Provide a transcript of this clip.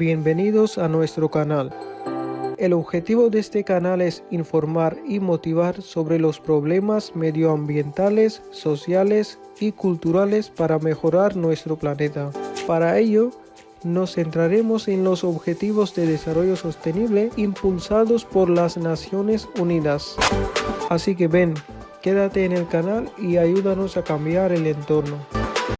Bienvenidos a nuestro canal. El objetivo de este canal es informar y motivar sobre los problemas medioambientales, sociales y culturales para mejorar nuestro planeta. Para ello, nos centraremos en los Objetivos de Desarrollo Sostenible impulsados por las Naciones Unidas. Así que ven, quédate en el canal y ayúdanos a cambiar el entorno.